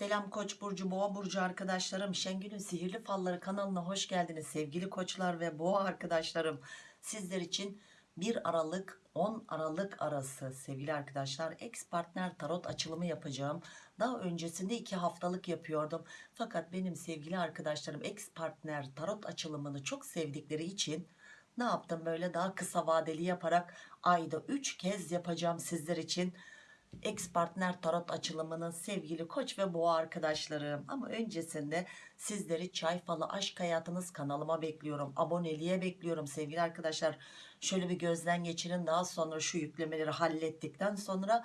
Selam Koç burcu, Boğa burcu arkadaşlarım. Şengül'ün Sihirli Falları kanalına hoş geldiniz sevgili koçlar ve boğa arkadaşlarım. Sizler için 1 Aralık 10 Aralık arası sevgili arkadaşlar ex partner tarot açılımı yapacağım. Daha öncesinde 2 haftalık yapıyordum. Fakat benim sevgili arkadaşlarım ex partner tarot açılımını çok sevdikleri için ne yaptım böyle daha kısa vadeli yaparak ayda 3 kez yapacağım sizler için ex partner tarot açılımının sevgili koç ve boğa arkadaşlarım. Ama öncesinde sizleri çay falı aşk hayatınız kanalıma bekliyorum. Aboneliğe bekliyorum sevgili arkadaşlar. Şöyle bir gözden geçirin. Daha sonra şu yüklemeleri hallettikten sonra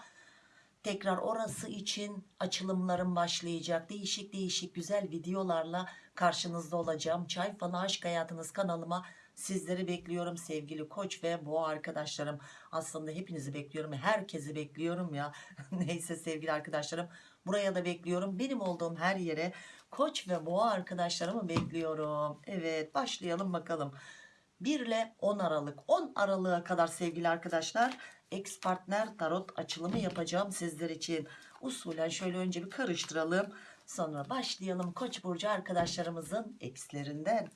tekrar orası için açılımlarım başlayacak. Değişik değişik güzel videolarla karşınızda olacağım. Çay falı aşk hayatınız kanalıma Sizleri bekliyorum sevgili koç ve boğa arkadaşlarım. Aslında hepinizi bekliyorum. Herkesi bekliyorum ya. Neyse sevgili arkadaşlarım. Buraya da bekliyorum. Benim olduğum her yere koç ve boğa arkadaşlarımı bekliyorum. Evet başlayalım bakalım. 1 ile 10 Aralık. 10 Aralık'a kadar sevgili arkadaşlar ex partner tarot açılımı yapacağım sizler için. Usulen şöyle önce bir karıştıralım. Sonra başlayalım koç burcu arkadaşlarımızın ekslerinden.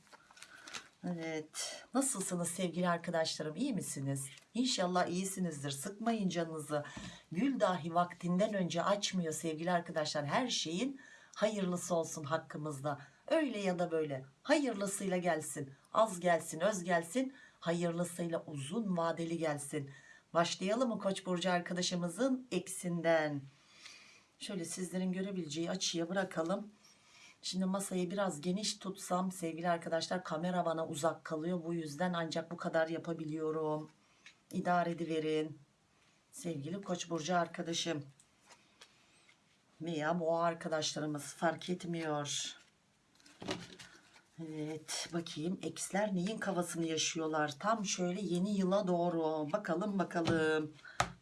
Evet. Nasılsınız sevgili arkadaşlarım? İyi misiniz? İnşallah iyisinizdir. Sıkmayın canınızı. Gül dahi vaktinden önce açmıyor sevgili arkadaşlar. Her şeyin hayırlısı olsun hakkımızda. Öyle ya da böyle. Hayırlısıyla gelsin. Az gelsin, öz gelsin. Hayırlısıyla uzun vadeli gelsin. Başlayalım mı Koç burcu arkadaşımızın eksinden? Şöyle sizlerin görebileceği açıya bırakalım. Şimdi masayı biraz geniş tutsam sevgili arkadaşlar kamera bana uzak kalıyor. Bu yüzden ancak bu kadar yapabiliyorum. İdare ediverin. Sevgili Koç burcu arkadaşım. Veya boğa arkadaşlarımız fark etmiyor. Evet bakayım eksler neyin kafasını yaşıyorlar. Tam şöyle yeni yıla doğru. Bakalım bakalım.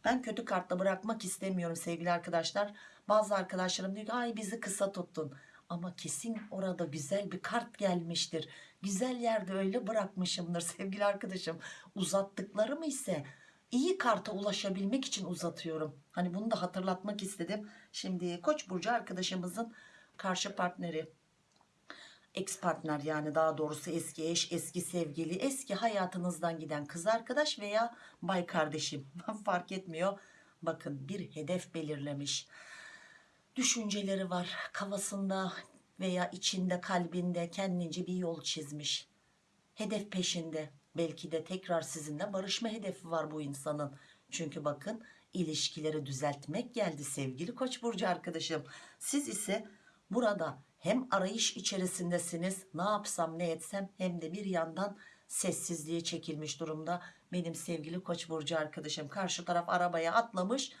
Ben kötü kartla bırakmak istemiyorum sevgili arkadaşlar. Bazı arkadaşlarım diyor ki ay bizi kısa tuttun ama kesin orada güzel bir kart gelmiştir. Güzel yerde öyle bırakmışımdır sevgili arkadaşım. Uzattıklarım ise iyi karta ulaşabilmek için uzatıyorum. Hani bunu da hatırlatmak istedim. Şimdi Koç burcu arkadaşımızın karşı partneri ex partner yani daha doğrusu eski eş, eski sevgili, eski hayatınızdan giden kız arkadaş veya bay kardeşim fark etmiyor. Bakın bir hedef belirlemiş düşünceleri var kafasında veya içinde kalbinde. Kendince bir yol çizmiş. Hedef peşinde. Belki de tekrar sizinle barışma hedefi var bu insanın. Çünkü bakın ilişkileri düzeltmek geldi sevgili koç burcu arkadaşım. Siz ise burada hem arayış içerisindesiniz. Ne yapsam ne etsem hem de bir yandan sessizliğe çekilmiş durumda. Benim sevgili koç burcu arkadaşım karşı taraf arabaya atlamış.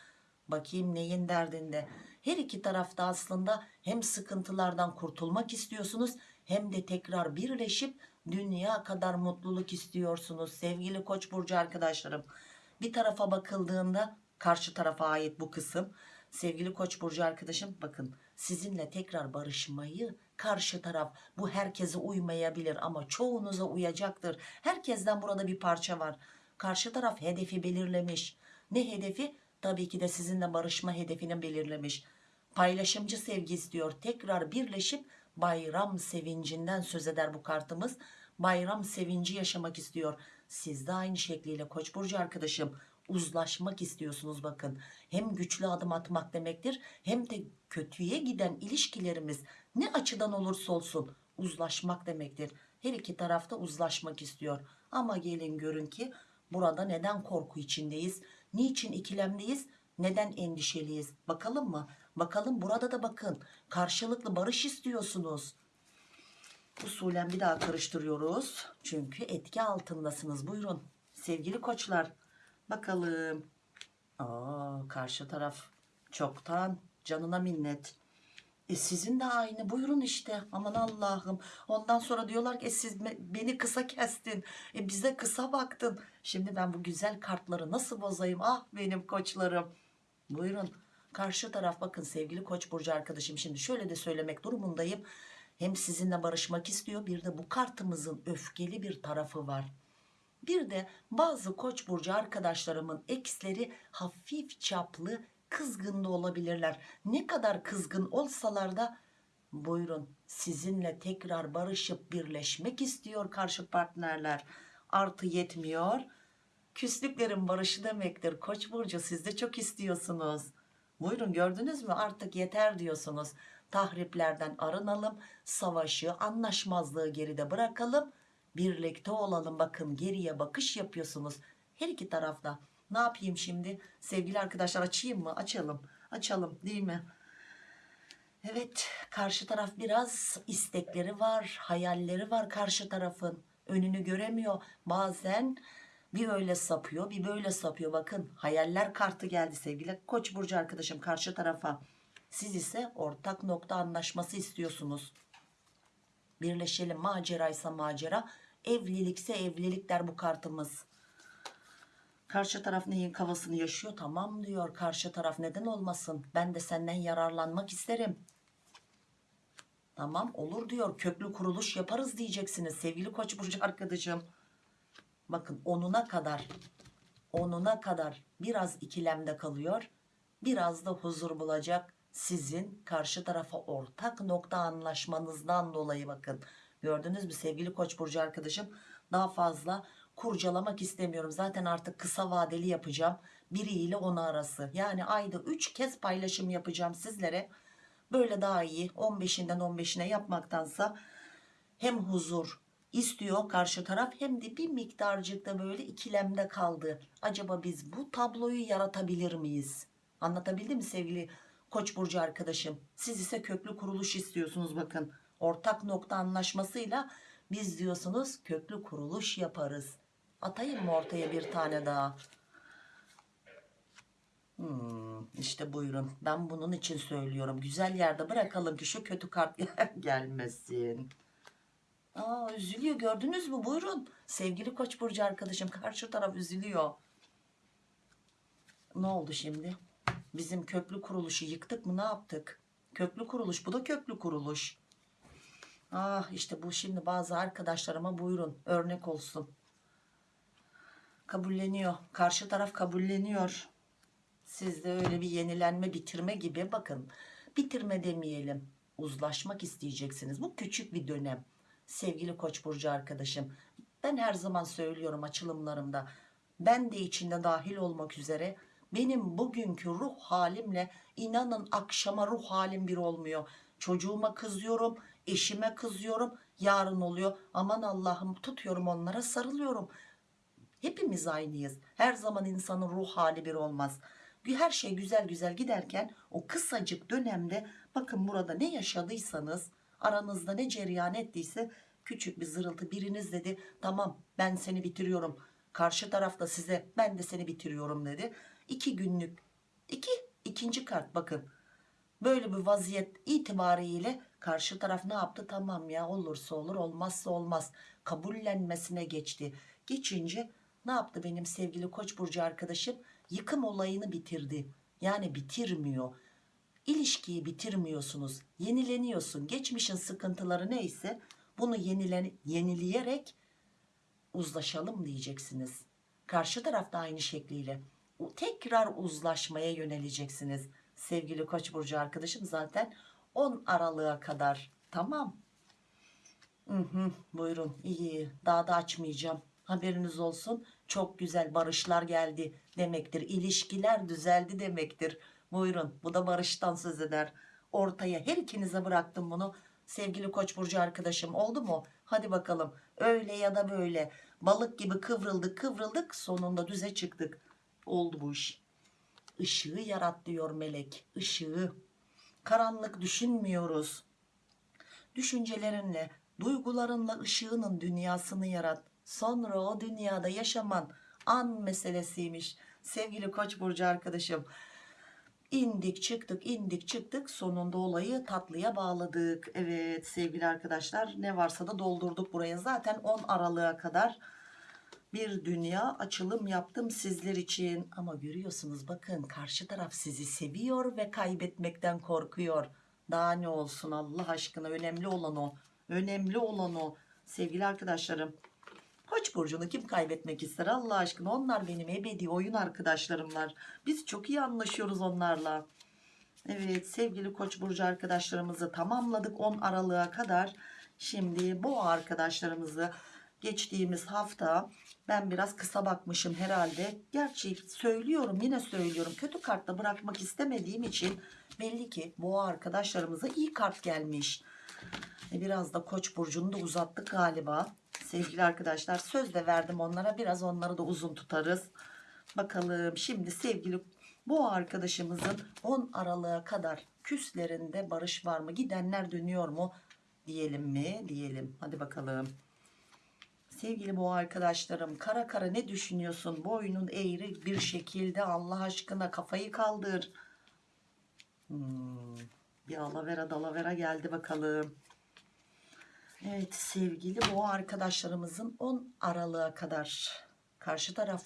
Bakayım neyin derdinde her iki tarafta aslında hem sıkıntılardan kurtulmak istiyorsunuz hem de tekrar birleşip dünya kadar mutluluk istiyorsunuz sevgili koç burcu arkadaşlarım. Bir tarafa bakıldığında karşı tarafa ait bu kısım. Sevgili koç burcu arkadaşım bakın sizinle tekrar barışmayı karşı taraf bu herkese uymayabilir ama çoğunuza uyacaktır. Herkesten burada bir parça var. Karşı taraf hedefi belirlemiş. Ne hedefi tabii ki de sizinle barışma hedefini belirlemiş. Paylaşımcı sevgi istiyor. Tekrar birleşip bayram sevincinden söz eder bu kartımız. Bayram sevinci yaşamak istiyor. Siz de aynı şekliyle koç burcu arkadaşım uzlaşmak istiyorsunuz bakın. Hem güçlü adım atmak demektir hem de kötüye giden ilişkilerimiz ne açıdan olursa olsun uzlaşmak demektir. Her iki tarafta uzlaşmak istiyor. Ama gelin görün ki burada neden korku içindeyiz niçin ikilemdeyiz? Neden endişeliyiz? Bakalım mı? Bakalım burada da bakın. Karşılıklı barış istiyorsunuz. Usulen bir daha karıştırıyoruz. Çünkü etki altındasınız. Buyurun sevgili koçlar. Bakalım. Aa, karşı taraf çoktan canına minnet e sizin de aynı. Buyurun işte. Aman Allah'ım. Ondan sonra diyorlar ki e siz beni kısa kestin. E bize kısa baktın. Şimdi ben bu güzel kartları nasıl bozayım? Ah benim koçlarım. Buyurun. Karşı taraf bakın sevgili koç burcu arkadaşım şimdi şöyle de söylemek durumundayım. Hem sizinle barışmak istiyor bir de bu kartımızın öfkeli bir tarafı var. Bir de bazı koç burcu arkadaşlarımın eksleri hafif çaplı kızgın da olabilirler. Ne kadar kızgın olsalar da buyurun sizinle tekrar barışıp birleşmek istiyor karşı partnerler. Artı yetmiyor. Küslüklerin barışı demektir. Koç burcu siz de çok istiyorsunuz. Buyurun gördünüz mü artık yeter diyorsunuz. Tahriplerden arınalım. Savaşı, anlaşmazlığı geride bırakalım. Birlikte olalım. Bakın geriye bakış yapıyorsunuz. Her iki tarafta. Ne yapayım şimdi? Sevgili arkadaşlar açayım mı? Açalım. Açalım değil mi? Evet karşı taraf biraz istekleri var, hayalleri var karşı tarafın. Önünü göremiyor. Bazen bir öyle sapıyor, bir böyle sapıyor. Bakın hayaller kartı geldi sevgili Koç burcu arkadaşım karşı tarafa. Siz ise ortak nokta anlaşması istiyorsunuz. Birleşelim maceraysa macera, evlilikse evlilik der bu kartımız. Karşı taraf neyin kafasını yaşıyor? Tamam diyor. Karşı taraf neden olmasın? Ben de senden yararlanmak isterim. Tamam olur diyor. Köklü kuruluş yaparız diyeceksiniz sevgili Koç burcu arkadaşım. Bakın onuna kadar onuna kadar biraz ikilemde kalıyor. Biraz da huzur bulacak sizin karşı tarafa ortak nokta anlaşmanızdan dolayı bakın. Gördünüz mü sevgili Koç burcu arkadaşım? Daha fazla kurcalamak istemiyorum. Zaten artık kısa vadeli yapacağım. Biriyle onu arası. Yani ayda 3 kez paylaşım yapacağım sizlere. Böyle daha iyi 15'inden 15'ine yapmaktansa hem huzur istiyor karşı taraf hem de bir miktarcık da böyle ikilemde kaldı. Acaba biz bu tabloyu yaratabilir miyiz? Anlatabildim mi sevgili Koç burcu arkadaşım? Siz ise köklü kuruluş istiyorsunuz bakın. Ortak nokta anlaşmasıyla biz diyorsunuz köklü kuruluş yaparız. Atayım mı ortaya bir tane daha? Hmm, işte buyurun. Ben bunun için söylüyorum. Güzel yerde bırakalım ki şu kötü kart gelmesin. Aa, üzülüyor gördünüz mü? Buyurun. Sevgili Koç burcu arkadaşım karşı taraf üzülüyor. Ne oldu şimdi? Bizim köklü kuruluşu yıktık mı? Ne yaptık? Köklü kuruluş. Bu da köklü kuruluş. Ah işte bu şimdi bazı arkadaşlarıma buyurun örnek olsun. Kabulleniyor. Karşı taraf kabulleniyor. Sizde öyle bir yenilenme bitirme gibi bakın. Bitirme demeyelim. Uzlaşmak isteyeceksiniz. Bu küçük bir dönem. Sevgili Koç burcu arkadaşım. Ben her zaman söylüyorum açılımlarımda. Ben de içinde dahil olmak üzere benim bugünkü ruh halimle inanın akşama ruh halim bir olmuyor. Çocuğuma kızıyorum, eşime kızıyorum. Yarın oluyor. Aman Allah'ım tutuyorum onlara sarılıyorum. Hepimiz aynıyız. Her zaman insanın ruh hali bir olmaz. Her şey güzel güzel giderken o kısacık dönemde bakın burada ne yaşadıysanız aranızda ne cereyan ettiyse küçük bir zırıltı biriniz dedi tamam ben seni bitiriyorum. Karşı tarafta size ben de seni bitiriyorum dedi. İki günlük iki ikinci kart bakın böyle bir vaziyet itibariyle karşı taraf ne yaptı tamam ya olursa olur olmazsa olmaz kabullenmesine geçti geçince ne yaptı benim sevgili koç burcu arkadaşım? Yıkım olayını bitirdi. Yani bitirmiyor. İlişkiyi bitirmiyorsunuz. Yenileniyorsun. Geçmişin sıkıntıları neyse bunu yenilen, yenileyerek uzlaşalım diyeceksiniz. Karşı tarafta aynı şekliyle. Tekrar uzlaşmaya yöneleceksiniz. Sevgili koç burcu arkadaşım zaten 10 aralığa kadar. Tamam. Hı hı, buyurun. İyi. Daha da açmayacağım haberiniz olsun. Çok güzel barışlar geldi demektir. İlişkiler düzeldi demektir. Buyurun bu da barıştan söz eder. Ortaya her ikinize bıraktım bunu. Sevgili koç burcu arkadaşım oldu mu? Hadi bakalım. Öyle ya da böyle. Balık gibi kıvrıldık kıvrıldık sonunda düze çıktık. Oldu bu iş. Işığı yarat diyor melek ışığı. Karanlık düşünmüyoruz. Düşüncelerinle duygularınla ışığının dünyasını yarat sonra o dünyada yaşaman an meselesiymiş. Sevgili koç burcu arkadaşım indik çıktık indik çıktık. Sonunda olayı tatlıya bağladık. Evet sevgili arkadaşlar ne varsa da doldurduk buraya. Zaten 10 aralığa kadar bir dünya açılım yaptım sizler için. Ama görüyorsunuz bakın karşı taraf sizi seviyor ve kaybetmekten korkuyor. Daha ne olsun Allah aşkına önemli olan o önemli olan o. Sevgili arkadaşlarım Koç burcunu kim kaybetmek ister Allah aşkına? Onlar benim ebedi oyun arkadaşlarımlar biz çok iyi anlaşıyoruz onlarla. Evet sevgili koç burcu arkadaşlarımızı tamamladık 10 Aralık'a kadar. Şimdi bu arkadaşlarımızı geçtiğimiz hafta ben biraz kısa bakmışım herhalde. Gerçi söylüyorum yine söylüyorum. Kötü kartla bırakmak istemediğim için belli ki bu arkadaşlarımıza iyi kart gelmiş. E, Biraz da koç burcunu da uzattık galiba. Sevgili arkadaşlar söz de verdim onlara. Biraz onları da uzun tutarız. Bakalım şimdi sevgili bu arkadaşımızın 10 Aralık'a kadar küslerinde barış var mı? Gidenler dönüyor mu? Diyelim mi? Diyelim. Hadi bakalım. Sevgili bu arkadaşlarım kara kara ne düşünüyorsun? Boynun eğri bir şekilde Allah aşkına kafayı kaldır. Hmm, bir alavera dalavera geldi bakalım. Evet sevgili boğa arkadaşlarımızın 10 Aralık'a kadar karşı taraf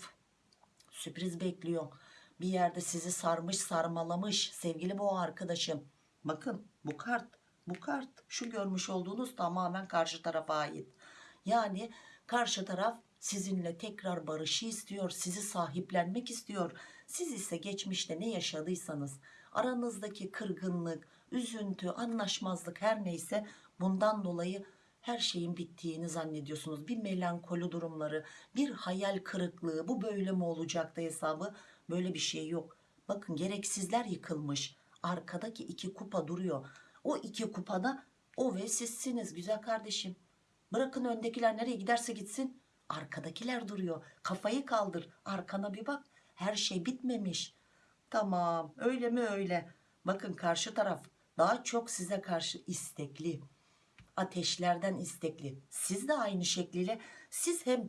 sürpriz bekliyor. Bir yerde sizi sarmış sarmalamış sevgili boğa arkadaşım. Bakın bu kart bu kart şu görmüş olduğunuz tamamen karşı tarafa ait. Yani karşı taraf sizinle tekrar barışı istiyor. Sizi sahiplenmek istiyor. Siz ise geçmişte ne yaşadıysanız aranızdaki kırgınlık, üzüntü, anlaşmazlık her neyse bundan dolayı her şeyin bittiğini zannediyorsunuz. Bir melankoli durumları, bir hayal kırıklığı, bu böyle mi olacaktı hesabı? Böyle bir şey yok. Bakın gereksizler yıkılmış. Arkadaki iki kupa duruyor. O iki kupada o ve sizsiniz güzel kardeşim. Bırakın öndekiler nereye giderse gitsin. Arkadakiler duruyor. Kafayı kaldır. Arkana bir bak. Her şey bitmemiş. Tamam öyle mi öyle. Bakın karşı taraf daha çok size karşı istekli ateşlerden istekli. Siz de aynı şekliyle siz hem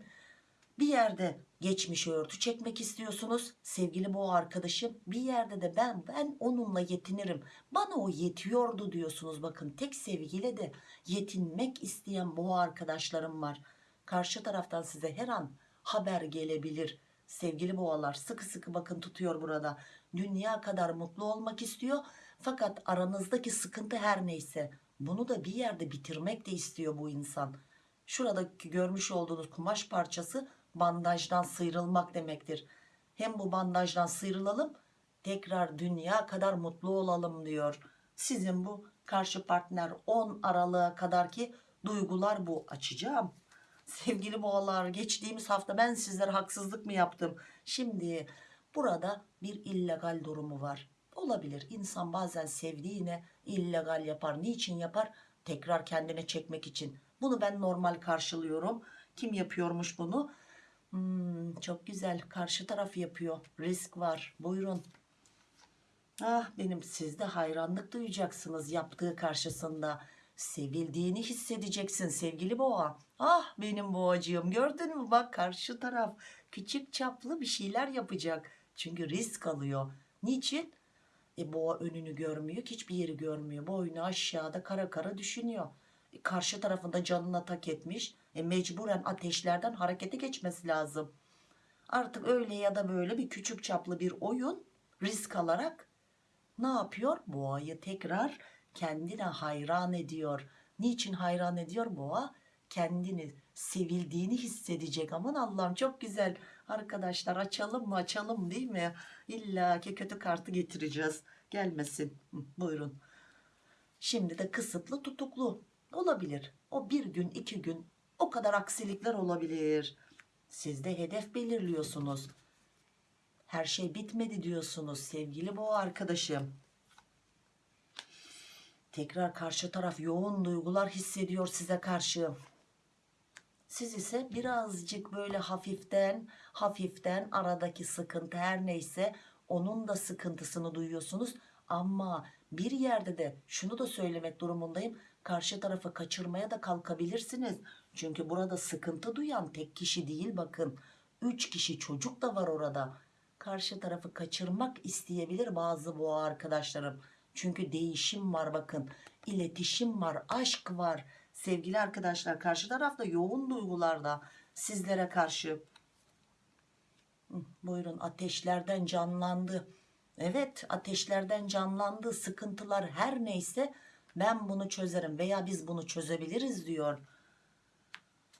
bir yerde geçmişi örtü çekmek istiyorsunuz. Sevgili bu arkadaşım bir yerde de ben ben onunla yetinirim. Bana o yetiyordu diyorsunuz. Bakın tek sevgiyle de yetinmek isteyen bu arkadaşlarım var. Karşı taraftan size her an haber gelebilir. Sevgili boğalar sıkı sıkı bakın tutuyor burada. Dünya kadar mutlu olmak istiyor. Fakat aranızdaki sıkıntı her neyse bunu da bir yerde bitirmek de istiyor bu insan. Şuradaki görmüş olduğunuz kumaş parçası bandajdan sıyrılmak demektir. Hem bu bandajdan sıyrılalım tekrar dünya kadar mutlu olalım diyor. Sizin bu karşı partner 10 Aralık'a kadar ki duygular bu açacağım. Sevgili boğalar geçtiğimiz hafta ben sizlere haksızlık mı yaptım? Şimdi burada bir illegal durumu var. Olabilir insan bazen sevdiğine illegal yapar. Niçin yapar? Tekrar kendine çekmek için. Bunu ben normal karşılıyorum. Kim yapıyormuş bunu? Hmm, çok güzel. Karşı taraf yapıyor. Risk var. Buyurun. Ah benim siz de hayranlık duyacaksınız yaptığı karşısında. Sevildiğini hissedeceksin sevgili boğa. Ah benim boğacığım gördün mü bak karşı taraf küçük çaplı bir şeyler yapacak. Çünkü risk alıyor. Niçin? E boğa önünü görmüyor hiçbir yeri görmüyor. Boynu aşağıda kara kara düşünüyor. E, karşı tarafında canına tak etmiş. E, mecburen ateşlerden harekete geçmesi lazım. Artık öyle ya da böyle bir küçük çaplı bir oyun risk alarak ne yapıyor? Boğayı tekrar kendine hayran ediyor. Niçin hayran ediyor boğa? Kendini sevildiğini hissedecek. Aman Allah'ım çok güzel. Arkadaşlar açalım mı açalım değil mi? İlla ki kötü kartı getireceğiz. Gelmesin. Hı, buyurun. Şimdi de kısıtlı tutuklu. Olabilir. O bir gün iki gün o kadar aksilikler olabilir. Siz de hedef belirliyorsunuz. Her şey bitmedi diyorsunuz sevgili bu arkadaşım. Tekrar karşı taraf yoğun duygular hissediyor size karşı. Siz ise birazcık böyle hafiften hafiften aradaki sıkıntı her neyse onun da sıkıntısını duyuyorsunuz. Ama bir yerde de şunu da söylemek durumundayım. Karşı tarafı kaçırmaya da kalkabilirsiniz. Çünkü burada sıkıntı duyan tek kişi değil bakın. Üç kişi çocuk da var orada. Karşı tarafı kaçırmak isteyebilir bazı boğa arkadaşlarım. Çünkü değişim var bakın. İletişim var, aşk var. Sevgili arkadaşlar karşı tarafta yoğun duygularda sizlere karşı. Buyurun ateşlerden canlandı. Evet ateşlerden canlandı. Sıkıntılar her neyse ben bunu çözerim veya biz bunu çözebiliriz diyor.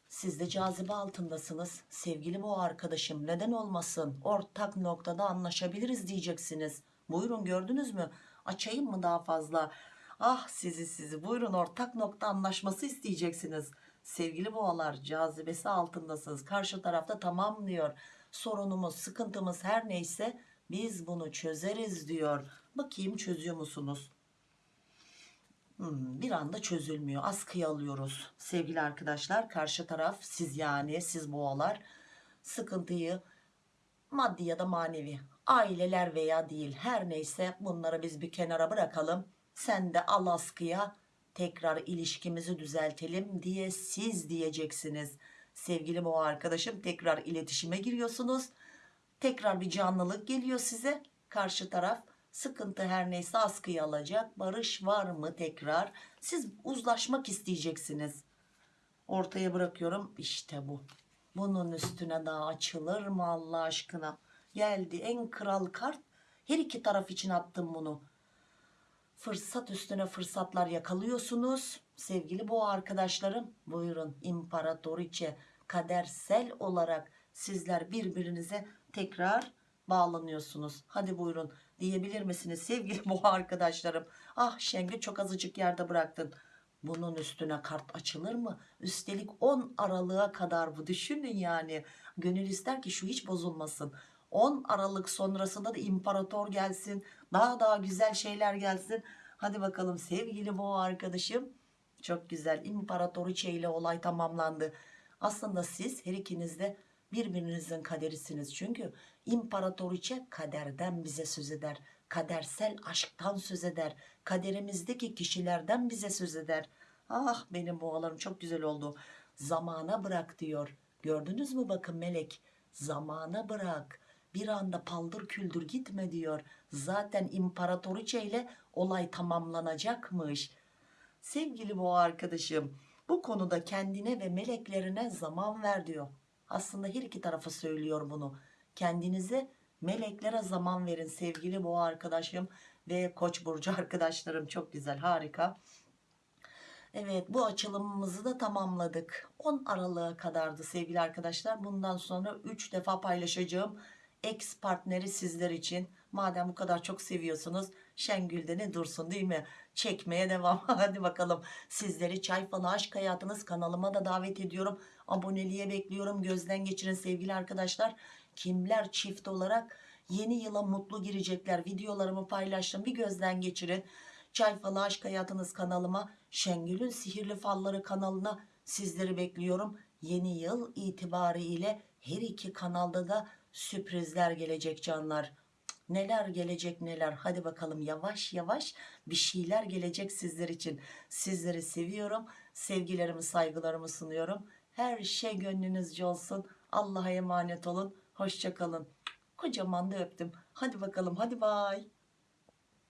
Siz de cazibe altındasınız. Sevgili bu arkadaşım neden olmasın? Ortak noktada anlaşabiliriz diyeceksiniz. Buyurun gördünüz mü? Açayım mı daha fazla? Ah sizi sizi buyurun ortak nokta anlaşması isteyeceksiniz. Sevgili boğalar cazibesi altındasınız. Karşı tarafta tamam diyor. Sorunumuz, sıkıntımız her neyse biz bunu çözeriz diyor. Bakayım çözüyor musunuz? Hmm, bir anda çözülmüyor. Askıya alıyoruz. Sevgili arkadaşlar karşı taraf siz yani siz boğalar sıkıntıyı maddi ya da manevi aileler veya değil her neyse bunları biz bir kenara bırakalım. Sen de al askıya tekrar ilişkimizi düzeltelim diye siz diyeceksiniz. Sevgili boğa arkadaşım tekrar iletişime giriyorsunuz. Tekrar bir canlılık geliyor size. Karşı taraf sıkıntı her neyse askıya alacak. Barış var mı tekrar? Siz uzlaşmak isteyeceksiniz. Ortaya bırakıyorum. İşte bu. Bunun üstüne daha açılır mı Allah aşkına? Geldi en kral kart. Her iki taraf için attım bunu. Fırsat üstüne fırsatlar yakalıyorsunuz. Sevgili boğa arkadaşlarım buyurun imparatoriçe kadersel olarak sizler birbirinize tekrar bağlanıyorsunuz. Hadi buyurun diyebilir misiniz sevgili boğa arkadaşlarım? Ah Şengül çok azıcık yerde bıraktın. Bunun üstüne kart açılır mı? Üstelik 10 Aralık'a kadar bu düşünün yani. Gönül ister ki şu hiç bozulmasın. 10 Aralık sonrasında da imparator gelsin. Daha daha güzel şeyler gelsin. Hadi bakalım sevgili boğa arkadaşım. Çok güzel imparatoriçe ile olay tamamlandı. Aslında siz her ikiniz de birbirinizin kaderisiniz. Çünkü imparatoriçe kaderden bize söz eder. Kadersel aşktan söz eder. Kaderimizdeki kişilerden bize söz eder. Ah benim boğalarım çok güzel oldu. Zamana bırak diyor. Gördünüz mü bakın melek. Zamana bırak. Bir anda paldır küldür gitme diyor. Zaten imparatoriçe ile olay tamamlanacakmış. Sevgili boğa arkadaşım bu konuda kendine ve meleklerine zaman ver diyor. Aslında her iki tarafa söylüyor bunu. Kendinize meleklere zaman verin sevgili boğa arkadaşım ve koç burcu arkadaşlarım çok güzel harika. Evet bu açılımımızı da tamamladık. 10 Aralık'a kadardı sevgili arkadaşlar. Bundan sonra 3 defa paylaşacağım ex partneri sizler için. Madem bu kadar çok seviyorsunuz Şengül'de ne dursun değil mi? Çekmeye devam. Hadi bakalım sizleri Çay Falı Aşk Hayatınız kanalıma da davet ediyorum. Aboneliğe bekliyorum. Gözden geçirin sevgili arkadaşlar. Kimler çift olarak yeni yıla mutlu girecekler. Videolarımı paylaştım. Bir gözden geçirin. Çay Falı Aşk Hayatınız kanalıma Şengül'ün Sihirli Falları kanalına sizleri bekliyorum. Yeni yıl itibariyle her iki kanalda da sürprizler gelecek canlar. Neler gelecek neler. Hadi bakalım yavaş yavaş bir şeyler gelecek sizler için. Sizleri seviyorum. Sevgilerimi saygılarımı sunuyorum. Her şey gönlünüzce olsun. Allah'a emanet olun. Hoşçakalın. Kocaman da öptüm. Hadi bakalım hadi bay.